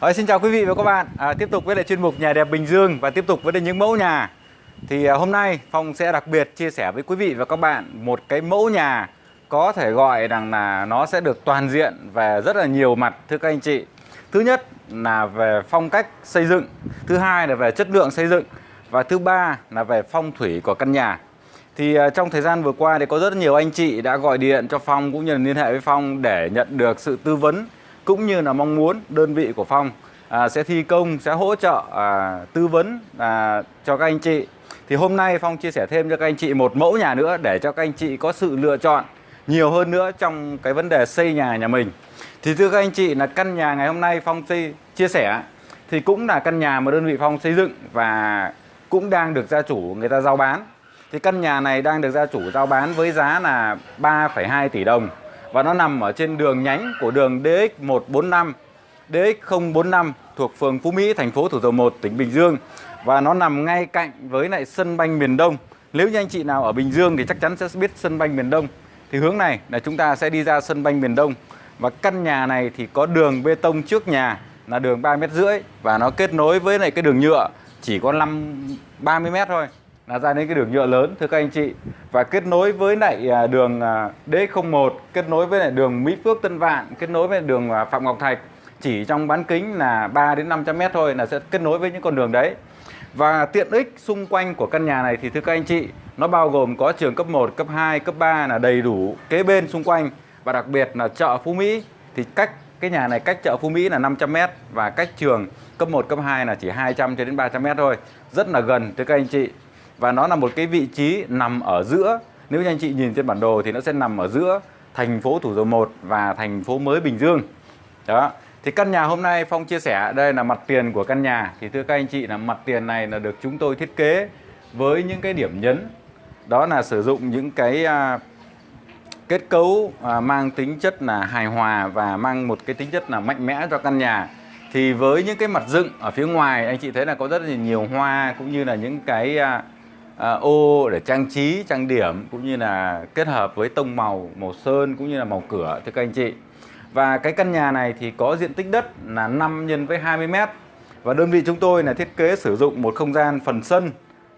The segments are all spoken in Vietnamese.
Rồi, xin chào quý vị và các bạn. À, Tiếp tục với lại chuyên mục Nhà đẹp Bình Dương Và tiếp tục với những mẫu nhà. Thì à, hôm nay Phong sẽ đặc biệt chia sẻ với quý vị và các bạn Một cái mẫu nhà Có thể gọi rằng là nó sẽ được toàn diện Về rất là nhiều mặt thưa các anh chị. Thứ nhất là về phong cách xây dựng Thứ hai là về chất lượng xây dựng Và thứ ba là về phong thủy của căn nhà. Thì à, trong thời gian vừa qua thì có rất nhiều anh chị đã gọi điện cho Phong cũng như là liên hệ với Phong để nhận được sự tư vấn cũng như là mong muốn đơn vị của Phong à, sẽ thi công sẽ hỗ trợ à, tư vấn à, cho các anh chị. Thì hôm nay Phong chia sẻ thêm cho các anh chị một mẫu nhà nữa để cho các anh chị có sự lựa chọn nhiều hơn nữa trong cái vấn đề xây nhà nhà mình. Thì thưa các anh chị là căn nhà ngày hôm nay Phong xây chia sẻ thì cũng là căn nhà mà đơn vị Phong xây dựng và cũng đang được gia chủ người ta giao bán. Thì căn nhà này đang được gia chủ giao bán với giá là 3,2 tỷ đồng và nó nằm ở trên đường nhánh của đường DX145 DX045 thuộc phường Phú Mỹ, thành phố Thủ Dầu Một, tỉnh Bình Dương và nó nằm ngay cạnh với lại sân banh miền Đông. Nếu như anh chị nào ở Bình Dương thì chắc chắn sẽ biết sân banh miền Đông. Thì hướng này là chúng ta sẽ đi ra sân banh miền Đông và căn nhà này thì có đường bê tông trước nhà là đường 3 mét rưỡi và nó kết nối với lại cái đường nhựa chỉ có 5 30 mét thôi là ra đến cái đường nhựa lớn thưa các anh chị. Và kết nối với lại à, đường à, D01 kết nối với lại đường Mỹ Phước Tân Vạn kết nối với đường à, Phạm Ngọc Thạch chỉ trong bán kính là 3 đến 500 mét thôi là sẽ kết nối với những con đường đấy. Và tiện ích xung quanh của căn nhà này thì thưa các anh chị nó bao gồm có trường cấp 1, cấp 2, cấp 3 là đầy đủ kế bên xung quanh. Và đặc biệt là chợ Phú Mỹ thì cách cái nhà này cách chợ Phú Mỹ là 500 mét và cách trường cấp 1, cấp 2 là chỉ 200 cho đến 300 mét thôi. Rất là gần thưa các anh chị và nó là một cái vị trí nằm ở giữa. Nếu như anh chị nhìn trên bản đồ thì nó sẽ nằm ở giữa thành phố Thủ Dầu Một và thành phố mới Bình Dương. Đó. Thì căn nhà hôm nay Phong chia sẻ đây là mặt tiền của căn nhà. Thì thưa các anh chị là mặt tiền này là được chúng tôi thiết kế với những cái điểm nhấn. Đó là sử dụng những cái à, kết cấu à, mang tính chất là hài hòa và mang một cái tính chất là mạnh mẽ cho căn nhà. Thì với những cái mặt dựng ở phía ngoài anh chị thấy là có rất là nhiều hoa cũng như là những cái à, à, ô để trang trí trang điểm cũng như là kết hợp với tông màu màu sơn cũng như là màu cửa thưa các anh chị. Và cái căn nhà này thì có diện tích đất là 5 nhân với 20 mét. Và đơn vị chúng tôi là thiết kế sử dụng một không gian phần sân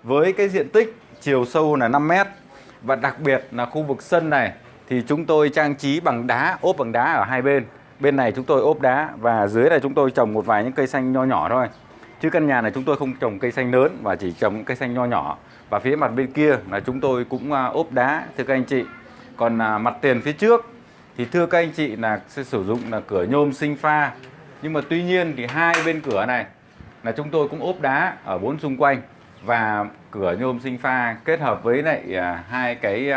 với cái diện tích chiều sâu là 5 mét. Và đặc biệt là khu vực sân này thì chúng tôi trang trí bằng đá ốp bằng đá ở hai bên. Bên này chúng tôi ốp đá và dưới này chúng tôi trồng một vài những cây xanh nho nhỏ thôi. Chứ căn nhà này chúng tôi không trồng cây xanh lớn và chỉ trồng cây xanh nho nhỏ và phía mặt bên kia là chúng tôi cũng à, ốp đá, thưa các anh chị. Còn à, mặt tiền phía trước thì thưa các anh chị là sẽ sử dụng là cửa nhôm sinh pha. Nhưng mà tuy nhiên thì hai bên cửa này là chúng tôi cũng ốp đá ở bốn xung quanh. Và cửa nhôm sinh pha kết hợp với lại à, hai cái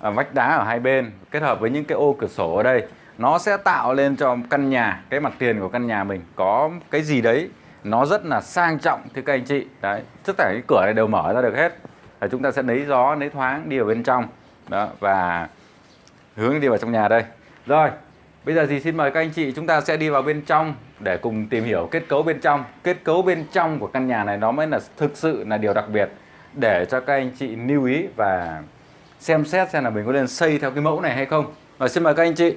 vách đá ở hai bên, kết hợp với những cái ô cửa sổ ở đây, nó sẽ tạo lên cho căn nhà, cái mặt tiền của căn nhà mình có cái gì đấy nó rất là sang trọng, thưa các anh chị. Đấy, tất cả cái cửa này đều mở ra được hết. Và chúng ta sẽ lấy gió, lấy thoáng đi vào bên trong. Đó, và hướng đi vào trong nhà đây. Rồi, bây giờ thì xin mời các anh chị chúng ta sẽ đi vào bên trong để cùng tìm hiểu kết cấu bên trong. Kết cấu bên trong của căn nhà này nó mới là thực sự là điều đặc biệt để cho các anh chị lưu ý và xem xét xem là mình có nên xây theo cái mẫu này hay không. Rồi, xin mời các anh chị.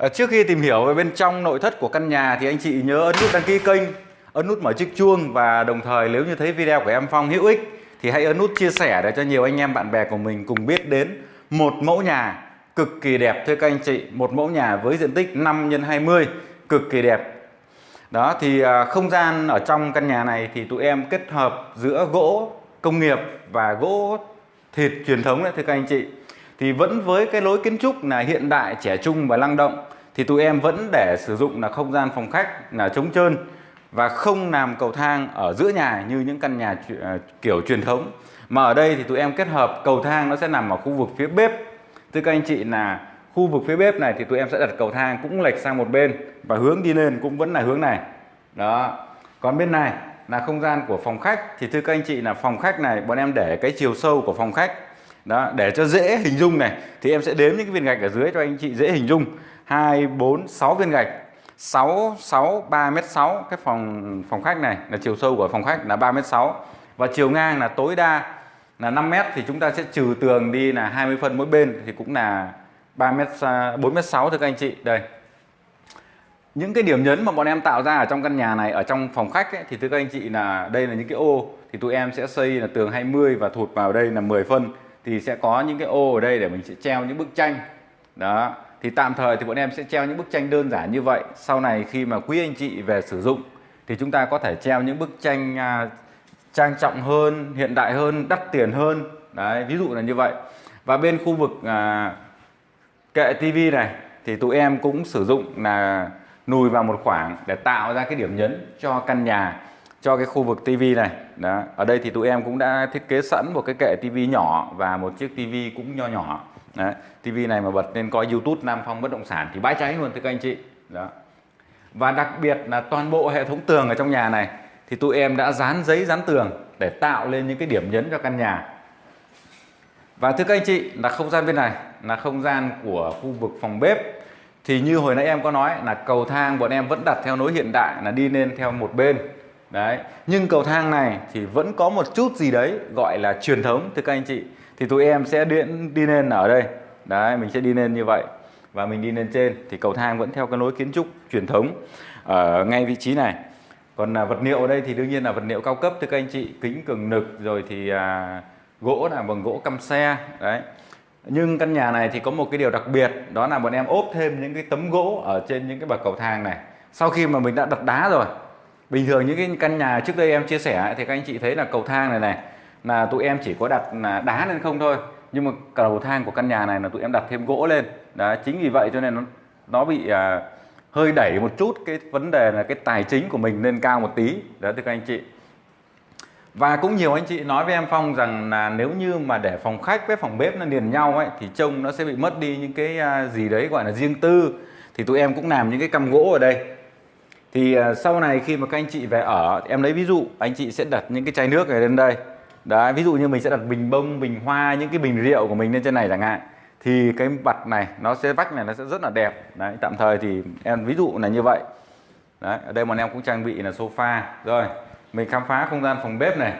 Ờ, trước khi tìm hiểu về bên trong nội thất của căn nhà thì anh chị nhớ ấn nút đăng ký kênh, ấn nút mở chiếc chuông và đồng thời nếu như thấy video của em Phong hữu ích thì hãy ấn nút chia sẻ để cho nhiều anh em bạn bè của mình cùng biết đến một mẫu nhà cực kỳ đẹp thưa các anh chị, một mẫu nhà với diện tích 5 x 20 cực kỳ đẹp. Đó thì à, không gian ở trong căn nhà này thì tụi em kết hợp giữa gỗ công nghiệp và gỗ thịt truyền thống đấy thưa các anh chị thì vẫn với cái lối kiến trúc là hiện đại trẻ trung và năng động thì tụi em vẫn để sử dụng là không gian phòng khách, là trống trơn và không làm cầu thang ở giữa nhà như những căn nhà à, kiểu truyền thống. Mà ở đây thì tụi em kết hợp cầu thang nó sẽ nằm ở khu vực phía bếp. Thưa các anh chị là khu vực phía bếp này thì tụi em sẽ đặt cầu thang cũng lệch sang một bên và hướng đi lên cũng vẫn là hướng này. Đó. Còn bên này là không gian của phòng khách. Thì thưa các anh chị là phòng khách này, bọn em để cái chiều sâu của phòng khách. Đó, để cho dễ hình dung này. Thì em sẽ đếm những cái viên gạch ở dưới cho anh chị dễ hình dung hai bốn sáu viên gạch. 6 6 3 m 6 cái phòng phòng khách này là chiều sâu của phòng khách là 3 m 6 và chiều ngang là tối đa là 5 m thì chúng ta sẽ trừ tường đi là 20 phân mỗi bên thì cũng là 3 m 4 m 6 thưa các anh chị. Đây. Những cái điểm nhấn mà bọn em tạo ra ở trong căn nhà này ở trong phòng khách ấy, thì thưa các anh chị là đây là những cái ô. Thì tụi em sẽ xây là tường 20 và thụt vào đây là 10 phân. Thì sẽ có những cái ô ở đây để mình sẽ treo những bức tranh. Đó thì tạm thời thì bọn em sẽ treo những bức tranh đơn giản như vậy. Sau này khi mà quý anh chị về sử dụng thì chúng ta có thể treo những bức tranh à, trang trọng hơn hiện đại hơn đắt tiền hơn. Đấy ví dụ là như vậy. Và bên khu vực à, kệ tivi này thì tụi em cũng sử dụng là nùi vào một khoảng để tạo ra cái điểm nhấn cho căn nhà cho cái khu vực tivi này. Đó ở đây thì tụi em cũng đã thiết kế sẵn một cái kệ tivi nhỏ và một chiếc tivi cũng nho nhỏ. Đấy, TV này mà bật lên coi YouTube Nam Phong bất động sản thì bãi cháy luôn thưa các anh chị. Đó. Và đặc biệt là toàn bộ hệ thống tường ở trong nhà này thì tụi em đã dán giấy dán tường để tạo lên những cái điểm nhấn cho căn nhà. Và thưa các anh chị là không gian bên này là không gian của khu vực phòng bếp. Thì như hồi nãy em có nói là cầu thang bọn em vẫn đặt theo nối hiện đại là đi lên theo một bên. Đấy nhưng cầu thang này thì vẫn có một chút gì đấy gọi là truyền thống thưa các anh chị thì tụi em sẽ điện đi lên ở đây. Đấy mình sẽ đi lên như vậy. Và mình đi lên trên. Thì cầu thang vẫn theo cái lối kiến trúc truyền thống ở ngay vị trí này. Còn là vật liệu ở đây thì đương nhiên là vật liệu cao cấp thưa các anh chị. Kính cường nực rồi thì à, gỗ là bằng gỗ căm xe. Đấy. Nhưng căn nhà này thì có một cái điều đặc biệt đó là bọn em ốp thêm những cái tấm gỗ ở trên những cái bậc cầu thang này. Sau khi mà mình đã đặt đá rồi bình thường những cái căn nhà trước đây em chia sẻ thì các anh chị thấy là cầu thang này này là tụi em chỉ có đặt là đá lên không thôi. Nhưng mà cầu thang của căn nhà này là tụi em đặt thêm gỗ lên. Đó chính vì vậy cho nên nó nó bị à, hơi đẩy một chút cái vấn đề là cái tài chính của mình lên cao một tí. Đó thưa các anh chị. Và cũng nhiều anh chị nói với em Phong rằng là nếu như mà để phòng khách với phòng bếp nó liền nhau ấy thì trông nó sẽ bị mất đi những cái à, gì đấy gọi là riêng tư. Thì tụi em cũng làm những cái căm gỗ ở đây. Thì à, sau này khi mà các anh chị về ở em lấy ví dụ anh chị sẽ đặt những cái chai nước này lên đây đấy ví dụ như mình sẽ đặt bình bông bình hoa những cái bình rượu của mình lên trên này chẳng hạn thì cái mặt này nó sẽ vách này nó sẽ rất là đẹp. Đấy tạm thời thì em ví dụ là như vậy. Đấy ở đây bọn em cũng trang bị là sofa. Rồi mình khám phá không gian phòng bếp này.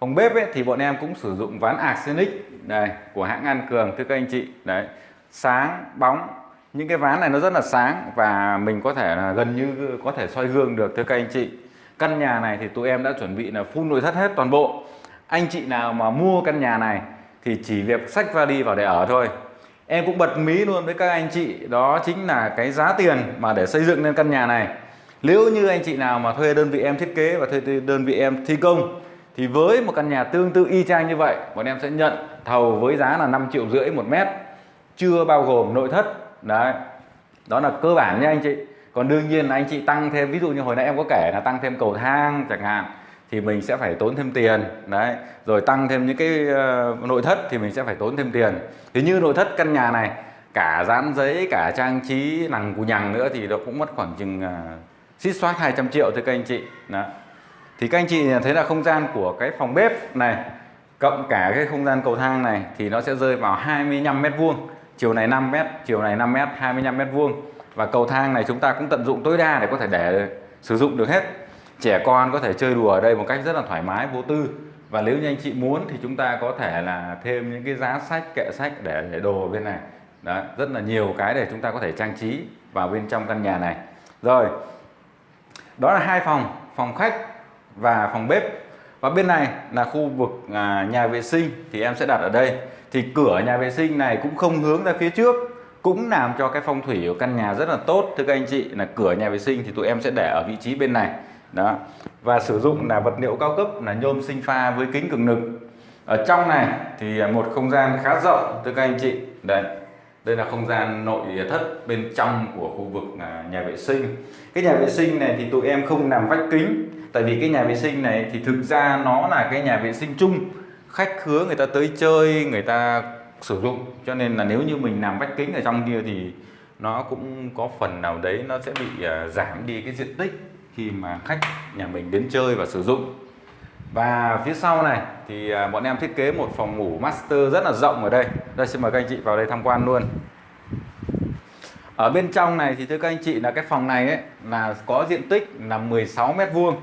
Phòng bếp ấy, thì bọn em cũng sử dụng ván arsenic này của hãng An Cường thưa các anh chị. Đấy sáng bóng những cái ván này nó rất là sáng và mình có thể là gần như có thể soi gương được thưa các anh chị. Căn nhà này thì tụi em đã chuẩn bị là phun nội thất hết toàn bộ anh chị nào mà mua căn nhà này thì chỉ việc sách vali vào để ở thôi. Em cũng bật mí luôn với các anh chị, đó chính là cái giá tiền mà để xây dựng lên căn nhà này. Nếu như anh chị nào mà thuê đơn vị em thiết kế và thuê đơn vị em thi công, thì với một căn nhà tương tự y chang như vậy, bọn em sẽ nhận thầu với giá là 5 triệu rưỡi một mét, chưa bao gồm nội thất. Đấy, đó là cơ bản nha anh chị. Còn đương nhiên là anh chị tăng thêm, ví dụ như hồi nãy em có kể là tăng thêm cầu thang chẳng hạn thì mình sẽ phải tốn thêm tiền. Đấy rồi tăng thêm những cái uh, nội thất thì mình sẽ phải tốn thêm tiền. Thì như nội thất căn nhà này cả dán giấy cả trang trí lằng cù nhằng nữa thì nó cũng mất khoảng chừng uh, xít xoát 200 triệu thôi các anh chị. Đó. thì các anh chị thấy là không gian của cái phòng bếp này cộng cả cái không gian cầu thang này thì nó sẽ rơi vào 25 mét vuông. Chiều này 5 mét chiều này 5 mét 25 mét vuông. Và cầu thang này chúng ta cũng tận dụng tối đa để có thể để sử dụng được hết trẻ con có thể chơi đùa ở đây một cách rất là thoải mái vô tư. Và nếu như anh chị muốn thì chúng ta có thể là thêm những cái giá sách kệ sách để để đồ bên này. Đó rất là nhiều cái để chúng ta có thể trang trí vào bên trong căn nhà này. Rồi đó là hai phòng phòng khách và phòng bếp. Và bên này là khu vực à, nhà vệ sinh thì em sẽ đặt ở đây. Thì cửa nhà vệ sinh này cũng không hướng ra phía trước cũng làm cho cái phong thủy của căn nhà rất là tốt. Thưa các anh chị là cửa nhà vệ sinh thì tụi em sẽ để ở vị trí bên này đó. Và sử dụng là vật liệu cao cấp, là nhôm sinh pha với kính cường lực. Ở trong này thì một không gian khá rộng, thưa các anh chị. Đấy đây là không gian nội thất bên trong của khu vực à, nhà vệ sinh. Cái nhà vệ sinh này thì tụi em không làm vách kính, tại vì cái nhà vệ sinh này thì thực ra nó là cái nhà vệ sinh chung. Khách khứa người ta tới chơi, người ta sử dụng. Cho nên là nếu như mình làm vách kính ở trong kia thì nó cũng có phần nào đấy nó sẽ bị à, giảm đi cái diện tích khi mà khách nhà mình đến chơi và sử dụng. Và phía sau này thì à, bọn em thiết kế một phòng ngủ master rất là rộng ở đây. Đây xin mời các anh chị vào đây tham quan luôn. Ở bên trong này thì thưa các anh chị là cái phòng này ấy là có diện tích là 16 mét vuông.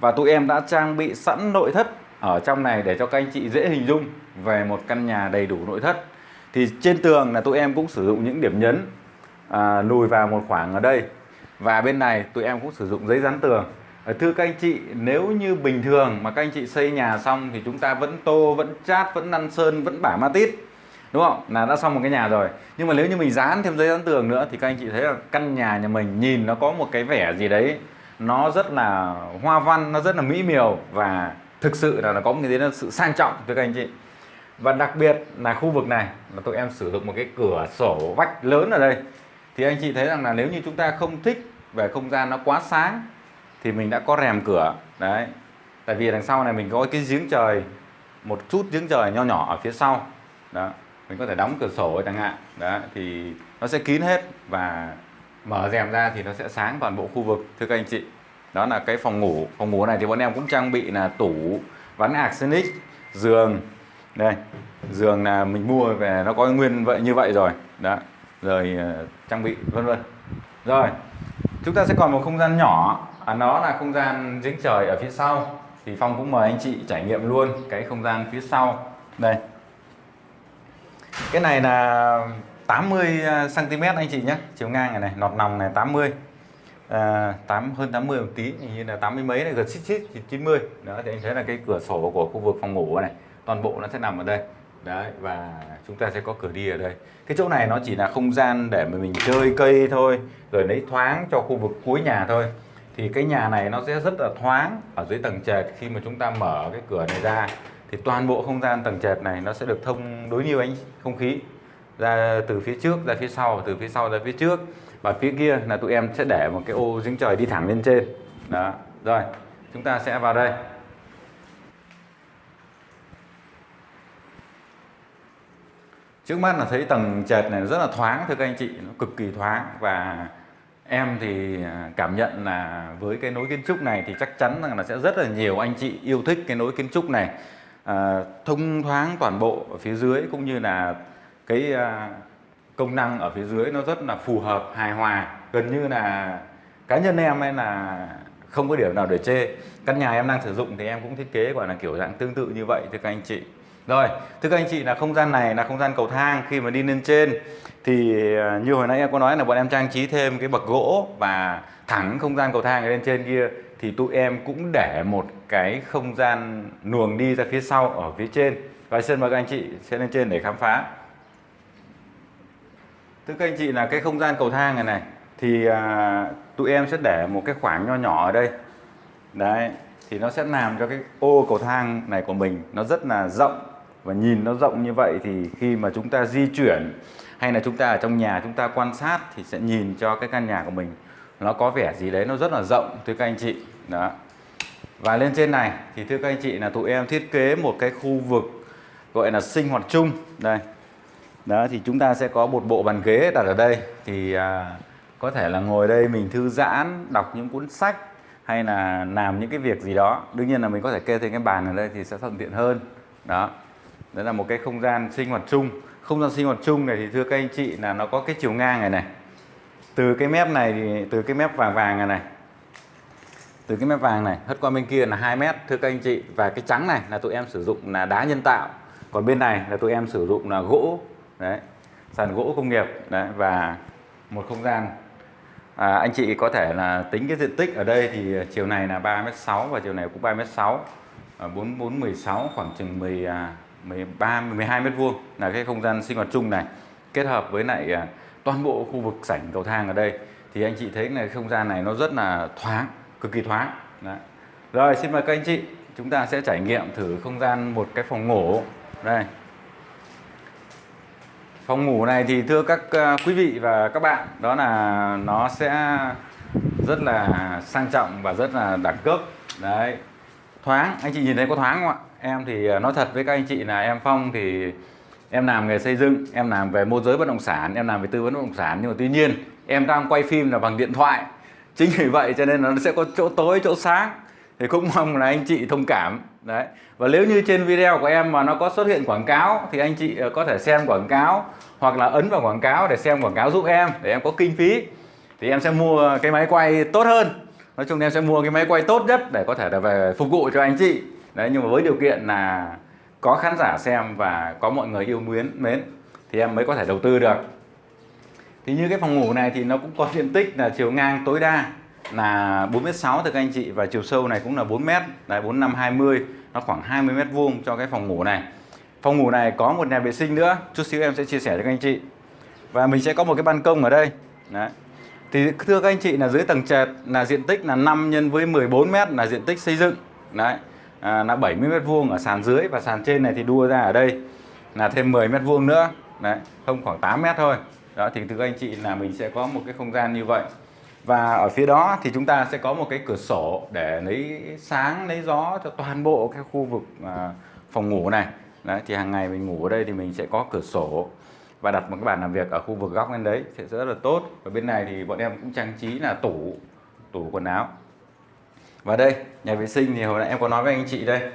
Và tụi em đã trang bị sẵn nội thất ở trong này để cho các anh chị dễ hình dung về một căn nhà đầy đủ nội thất. Thì trên tường là tụi em cũng sử dụng những điểm nhấn à, lùi vào một khoảng ở đây và bên này tụi em cũng sử dụng giấy dán tường. Ờ, thưa các anh chị, nếu như bình thường mà các anh chị xây nhà xong thì chúng ta vẫn tô, vẫn chát, vẫn năn sơn, vẫn bả ma tít, đúng không? Là đã xong một cái nhà rồi. Nhưng mà nếu như mình dán thêm giấy dán tường nữa thì các anh chị thấy là căn nhà nhà mình nhìn nó có một cái vẻ gì đấy, nó rất là hoa văn, nó rất là mỹ miều và thực sự là nó có một cái sự sang trọng, thưa các anh chị. Và đặc biệt là khu vực này, là tụi em sử dụng một cái cửa sổ vách lớn ở đây. Thì anh chị thấy rằng là nếu như chúng ta không thích về không gian nó quá sáng thì mình đã có rèm cửa. Đấy. Tại vì đằng sau này mình có cái giếng trời, một chút giếng trời nho nhỏ ở phía sau. Đó. Mình có thể đóng cửa sổ chẳng hạn. Đó thì nó sẽ kín hết và mở rèm ra thì nó sẽ sáng toàn bộ khu vực, thưa các anh chị. Đó là cái phòng ngủ. Phòng ngủ này thì bọn em cũng trang bị là tủ, ván arsenic, giường. Đây, giường là mình mua về nó có nguyên vậy, như vậy rồi. Đó. Rồi ờ, trang bị, vân vân. Rồi chúng ta sẽ còn một không gian nhỏ. À, nó là không gian giếng trời ở phía sau. Thì phong cũng mời anh chị trải nghiệm luôn cái không gian phía sau. Đây. Cái này là 80 cm à, anh chị nhé. Chiều ngang này này nọt nòng này 80 à, 8 hơn 80 một tí như là 80 mấy này gần xít xít 90 đó thì anh thấy là cái cửa sổ của khu vực phòng ngủ này toàn bộ nó sẽ nằm ở đây đấy, và chúng ta sẽ có cửa đi ở đây. Cái chỗ này nó chỉ là không gian để mà mình chơi cây thôi, rồi lấy thoáng cho khu vực cuối nhà thôi. Thì cái nhà này nó sẽ rất là thoáng ở dưới tầng trệt. Khi mà chúng ta mở cái cửa này ra, thì toàn bộ không gian tầng trệt này nó sẽ được thông đối nhiêu ánh không khí ra từ phía trước, ra phía sau, từ phía sau ra phía trước. Và phía kia là tụi em sẽ để một cái ô giếng trời đi thẳng lên trên. Đó, rồi, chúng ta sẽ vào đây. Trước mắt là thấy tầng trệt này rất là thoáng thưa các anh chị nó cực kỳ thoáng. Và em thì à, cảm nhận là với cái nối kiến trúc này thì chắc chắn rằng là sẽ rất là nhiều anh chị yêu thích cái nối kiến trúc này. À, thông thoáng toàn bộ ở phía dưới cũng như là cái à, công năng ở phía dưới nó rất là phù hợp hài hòa. Gần như là cá nhân em ấy là không có điểm nào để chê. Căn nhà em đang sử dụng thì em cũng thiết kế gọi là kiểu dạng tương tự như vậy thưa các anh chị rồi thưa các anh chị là không gian này là không gian cầu thang. Khi mà đi lên trên thì à, như hồi nãy em có nói là bọn em trang trí thêm cái bậc gỗ và thẳng không gian cầu thang lên trên kia thì tụi em cũng để một cái không gian luồng đi ra phía sau ở phía trên. Và xin mời các anh chị sẽ lên trên để khám phá. Thưa các anh chị là cái không gian cầu thang này này thì à, tụi em sẽ để một cái khoảng nho nhỏ ở đây. Đấy thì nó sẽ làm cho cái ô cầu thang này của mình nó rất là rộng và nhìn nó rộng như vậy thì khi mà chúng ta di chuyển hay là chúng ta ở trong nhà chúng ta quan sát thì sẽ nhìn cho cái căn nhà của mình nó có vẻ gì đấy nó rất là rộng thưa các anh chị. Đó. Và lên trên này thì thưa các anh chị là tụi em thiết kế một cái khu vực gọi là sinh hoạt chung. Đây. Đó thì chúng ta sẽ có một bộ bàn ghế đặt ở đây. Thì à, có thể là ngồi đây mình thư giãn đọc những cuốn sách hay là làm những cái việc gì đó. Đương nhiên là mình có thể kê thêm cái bàn ở đây thì sẽ thuận tiện hơn. Đó đó là một cái không gian sinh hoạt chung. Không gian sinh hoạt chung này thì thưa các anh chị là nó có cái chiều ngang này này. Từ cái mép này thì từ cái mép vàng vàng này này. Từ cái mép vàng này hất qua bên kia là 2 mét thưa các anh chị. Và cái trắng này là tụi em sử dụng là đá nhân tạo. Còn bên này là tụi em sử dụng là gỗ. Đấy sàn gỗ công nghiệp. Đấy và một không gian. À, anh chị có thể là tính cái diện tích ở đây thì chiều này là 3m6 và chiều này cũng 3m6 à, 4 4 16 khoảng chừng 10 à, 13 12 mét vuông là cái không gian sinh hoạt chung này. Kết hợp với lại à, toàn bộ khu vực sảnh cầu thang ở đây, thì anh chị thấy là không gian này nó rất là thoáng, cực kỳ thoáng. Đấy. rồi, xin mời các anh chị, chúng ta sẽ trải nghiệm thử không gian một cái phòng ngủ. Đây. Phòng ngủ này thì thưa các à, quý vị và các bạn, đó là nó sẽ rất là sang trọng và rất là đẳng cấp. Đấy. Thoáng, anh chị nhìn thấy có thoáng không ạ? Em thì à, nói thật với các anh chị là em Phong thì em làm nghề xây dựng, em làm về môi giới bất động sản, em làm về tư vấn bất động sản. Nhưng mà tuy nhiên, em đang quay phim là bằng điện thoại. Chính vì vậy cho nên nó sẽ có chỗ tối, chỗ sáng. Thì cũng mong là anh chị thông cảm. Đấy. Và nếu như trên video của em mà nó có xuất hiện quảng cáo thì anh chị à, có thể xem quảng cáo hoặc là ấn vào quảng cáo để xem quảng cáo giúp em, để em có kinh phí. Thì em sẽ mua cái máy quay tốt hơn. Nói chung em sẽ mua cái máy quay tốt nhất để có thể là về phục vụ cho anh chị đấy, nhưng mà với điều kiện là có khán giả xem và có mọi người yêu mến mến, thì em mới có thể đầu tư được. Thì như cái phòng ngủ này thì nó cũng có diện tích là chiều ngang tối đa là 4m6 thưa các anh chị, và chiều sâu này cũng là 4m đấy 4520 nó khoảng 20 mét vuông cho cái phòng ngủ này. Phòng ngủ này có một nhà vệ sinh nữa, chút xíu em sẽ chia sẻ cho các anh chị. Và mình sẽ có một cái ban công ở đây, đấy. Thì thưa các anh chị là dưới tầng trệt là diện tích là 5 nhân với 14 mét là diện tích xây dựng, đấy à, là 70 mét vuông ở sàn dưới và sàn trên này thì đua ra ở đây là thêm 10 mét vuông nữa. Đấy không khoảng 8 mét thôi. Đó thì thưa anh chị là mình sẽ có một cái không gian như vậy. Và ở phía đó thì chúng ta sẽ có một cái cửa sổ để lấy sáng lấy gió cho toàn bộ cái khu vực à, phòng ngủ này. Đấy thì hàng ngày mình ngủ ở đây thì mình sẽ có cửa sổ và đặt một cái bàn làm việc ở khu vực góc bên đấy sẽ rất là tốt. Và bên này thì bọn em cũng trang trí là tủ tủ quần áo và đây nhà vệ sinh thì hồi nãy em có nói với anh chị đây.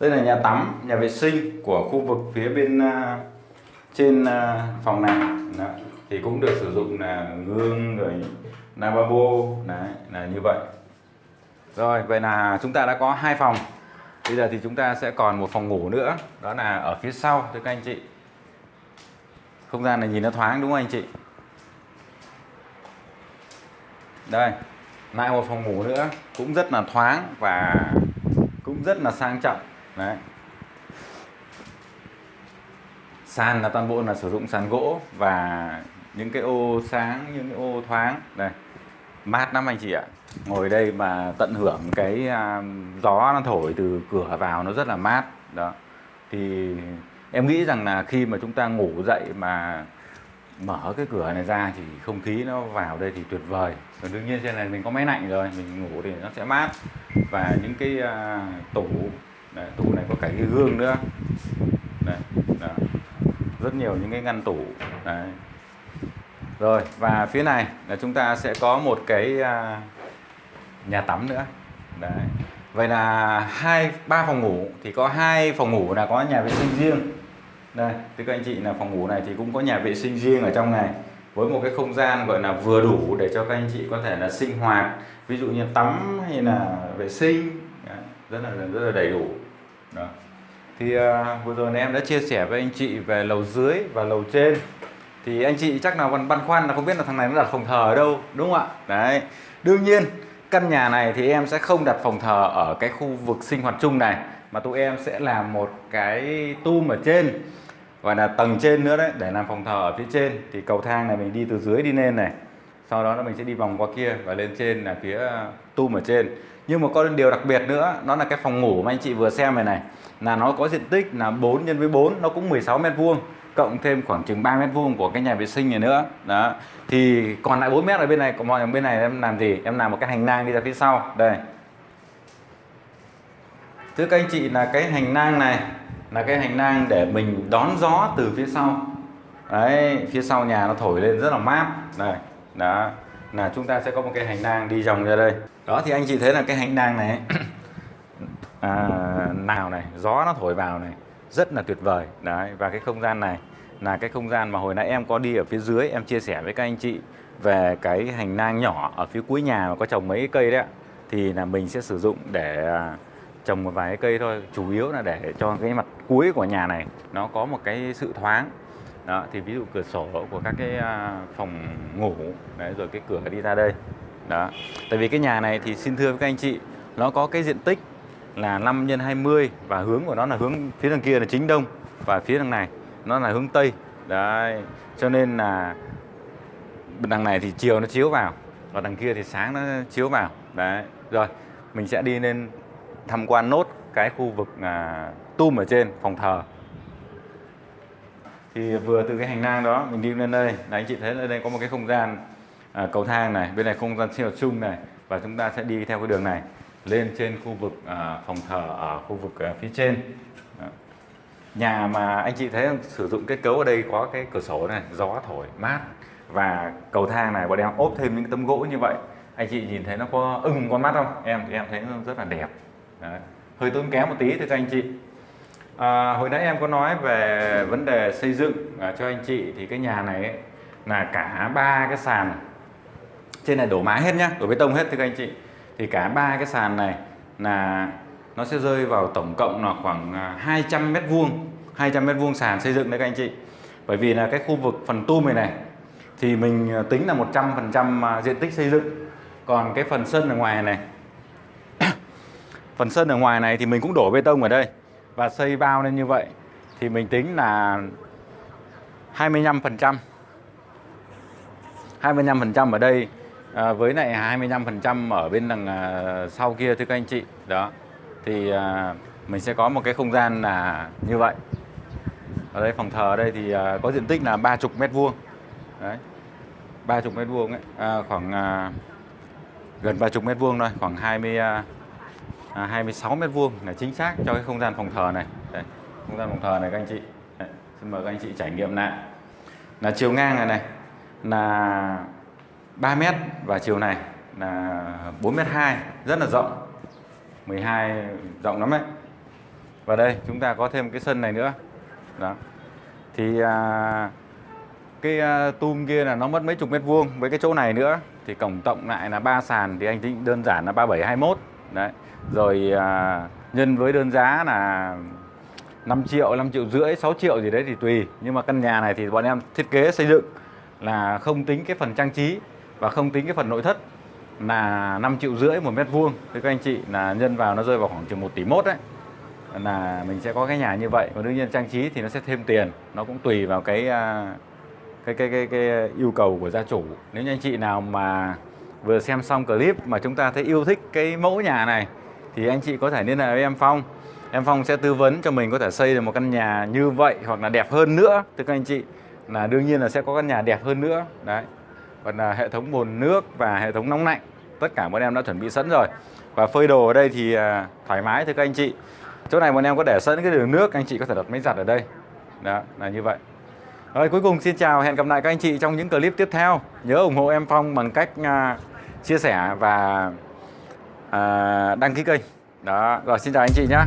Đây là nhà tắm nhà vệ sinh của khu vực phía bên uh, trên uh, phòng này. Đó. thì cũng được sử dụng là gương rồi lavabo đấy là như vậy. Rồi vậy là chúng ta đã có hai phòng. Bây giờ thì chúng ta sẽ còn một phòng ngủ nữa. Đó là ở phía sau thưa các anh chị. Không gian này nhìn nó thoáng đúng không anh chị? Đây lại một phòng ngủ nữa. Cũng rất là thoáng và cũng rất là sang trọng. Đấy. Sàn là toàn bộ là sử dụng sàn gỗ và những cái ô sáng, những cái ô thoáng. Đây. Mát lắm anh chị ạ. Ngồi đây mà tận hưởng cái à, gió nó thổi từ cửa vào nó rất là mát. Đó. Thì em nghĩ rằng là khi mà chúng ta ngủ dậy mà mở cái cửa này ra thì không khí nó vào đây thì tuyệt vời. Còn đương nhiên trên này mình có máy lạnh rồi mình ngủ thì nó sẽ mát. Và những cái uh, tủ đấy, tủ này có cả cái gương nữa. Đấy, đó. rất nhiều những cái ngăn tủ. Đấy. rồi và phía này là chúng ta sẽ có một cái uh, nhà tắm nữa. Đấy. Vậy là hai ba phòng ngủ thì có hai phòng ngủ là có nhà vệ sinh riêng đây thưa các anh chị là phòng ngủ này thì cũng có nhà vệ sinh riêng ở trong này. Với một cái không gian gọi là vừa đủ để cho các anh chị có thể là sinh hoạt. Ví dụ như tắm hay là vệ sinh. Rất là rất là đầy đủ. Đó. Thì uh, vừa rồi em đã chia sẻ với anh chị về lầu dưới và lầu trên. Thì anh chị chắc nào còn băn khoăn là không biết là thằng này nó đặt phòng thờ ở đâu đúng không ạ? Đấy. Đương nhiên căn nhà này thì em sẽ không đặt phòng thờ ở cái khu vực sinh hoạt chung này mà tụi em sẽ làm một cái tum ở trên gọi là tầng trên nữa đấy, để làm phòng thờ ở phía trên. Thì cầu thang này mình đi từ dưới đi lên này. Sau đó là mình sẽ đi vòng qua kia và lên trên là phía ờ, tum ở trên. Nhưng mà có điều đặc biệt nữa, nó là cái phòng ngủ mà anh chị vừa xem này này. Là nó có diện tích là 4 nhân với 4 nó cũng 16 mét vuông, cộng thêm khoảng chừng 3 mét vuông của cái nhà vệ sinh này nữa. Đó. Thì còn lại 4 mét ở bên này, còn mọi bên này em làm gì? Em làm một cái hành lang đi ra phía sau. Đây. Thưa các anh chị là cái hành lang này là cái hành lang để mình đón gió từ phía sau. Đấy phía sau nhà nó thổi lên rất là mát. Này, đó là chúng ta sẽ có một cái hành lang đi vòng ra đây. Đó thì anh chị thấy là cái hành lang này à, nào này gió nó thổi vào này rất là tuyệt vời. Đấy và cái không gian này là cái không gian mà hồi nãy em có đi ở phía dưới em chia sẻ với các anh chị về cái hành lang nhỏ ở phía cuối nhà mà có trồng mấy cây đấy thì là mình sẽ sử dụng để à, trồng một vài cây thôi, chủ yếu là để cho cái mặt cuối của nhà này nó có một cái sự thoáng. Đó, thì ví dụ cửa sổ của các cái à, phòng ngủ, đấy, rồi cái cửa đi ra đây. Đó, tại vì cái nhà này thì xin thưa với các anh chị, nó có cái diện tích là 5 x 20 và hướng của nó là hướng phía đằng kia là chính đông và phía đằng này nó là hướng tây. Đấy, cho nên là đằng này thì chiều nó chiếu vào và đằng kia thì sáng nó chiếu vào. Đấy, rồi, mình sẽ đi lên tham quan nốt cái khu vực à, tum ở trên phòng thờ. Thì vừa từ cái hành lang đó mình đi lên đây là anh chị thấy ở đây có một cái không gian à, cầu thang này bên này không gian sinh hoạt chung này và chúng ta sẽ đi theo cái đường này lên trên khu vực à, phòng thờ ở khu vực à, phía trên. Đó. nhà mà anh chị thấy sử dụng kết cấu ở đây có cái cửa sổ này gió thổi mát và cầu thang này bọn em ốp thêm những tấm gỗ như vậy. Anh chị nhìn thấy nó có ưng con mắt không? Em thì em thấy nó rất là đẹp. Đấy. hơi tốn kém một tí thưa các anh chị À, hồi nãy em có nói về vấn đề xây dựng à, cho anh chị thì cái nhà này ấy, là cả ba cái sàn trên này đổ mái hết nhá, đổ bê tông hết thưa các anh chị. Thì cả ba cái sàn này là nó sẽ rơi vào tổng cộng là khoảng à, 200 mét vuông, 200 mét vuông sàn xây dựng đấy các anh chị. Bởi vì là cái khu vực phần tum này này thì mình à, tính là 100% trăm à, diện tích xây dựng. Còn cái phần sân ở ngoài này phần sân ở ngoài này thì mình cũng đổ bê tông ở đây và xây bao lên như vậy. Thì mình tính là 25% 25% ở đây à, với lại 25% ở bên đằng à, sau kia thưa các anh chị. Đó. Thì à, mình sẽ có một cái không gian là như vậy. Ở đây phòng thờ ở đây thì à, có diện tích là 30 mét vuông. Đấy. 30 mét vuông ấy. À, khoảng à, gần 30 mét vuông thôi khoảng 20 à, à, 26 mét vuông là chính xác cho cái không gian phòng thờ này. Đây, không gian phòng thờ này các anh chị. Đây, xin mời các anh chị trải nghiệm lại. Là chiều ngang này này là 3 mét và chiều này là 4 mét 2 rất là rộng. 12 rộng lắm đấy và đây chúng ta có thêm cái sân này nữa. Đó. Thì à, cái à, tum kia là nó mất mấy chục mét vuông. Với cái chỗ này nữa thì tổng cộng lại là ba sàn thì anh tính đơn giản là 3721 đấy rồi à, nhân với đơn giá là 5 triệu 5 triệu rưỡi 6 triệu gì đấy thì tùy. Nhưng mà căn nhà này thì bọn em thiết kế xây dựng là không tính cái phần trang trí và không tính cái phần nội thất là 5 triệu rưỡi một mét vuông. Thì các anh chị là nhân vào nó rơi vào khoảng chừng 1 tỷ mốt đấy. Là mình sẽ có cái nhà như vậy và đương nhiên trang trí thì nó sẽ thêm tiền. Nó cũng tùy vào cái à, cái cái cái, cái yêu cầu của gia chủ. Nếu như anh chị nào mà vừa xem xong clip mà chúng ta thấy yêu thích cái mẫu nhà này thì anh chị có thể liên hệ với em Phong. Em Phong sẽ tư vấn cho mình có thể xây được một căn nhà như vậy hoặc là đẹp hơn nữa. Thưa các anh chị, là đương nhiên là sẽ có căn nhà đẹp hơn nữa. Đấy. Còn là hệ thống bồn nước và hệ thống nóng lạnh, tất cả bọn em đã chuẩn bị sẵn rồi. Và phơi đồ ở đây thì à, thoải mái, thưa các anh chị. Chỗ này bọn em có để sẵn cái đường nước, anh chị có thể đặt máy giặt ở đây. Đó, là như vậy. Rồi, cuối cùng xin chào, hẹn gặp lại các anh chị trong những clip tiếp theo. Nhớ ủng hộ em Phong bằng cách à, chia sẻ và à, đăng ký kênh. Đó rồi xin chào anh chị nhé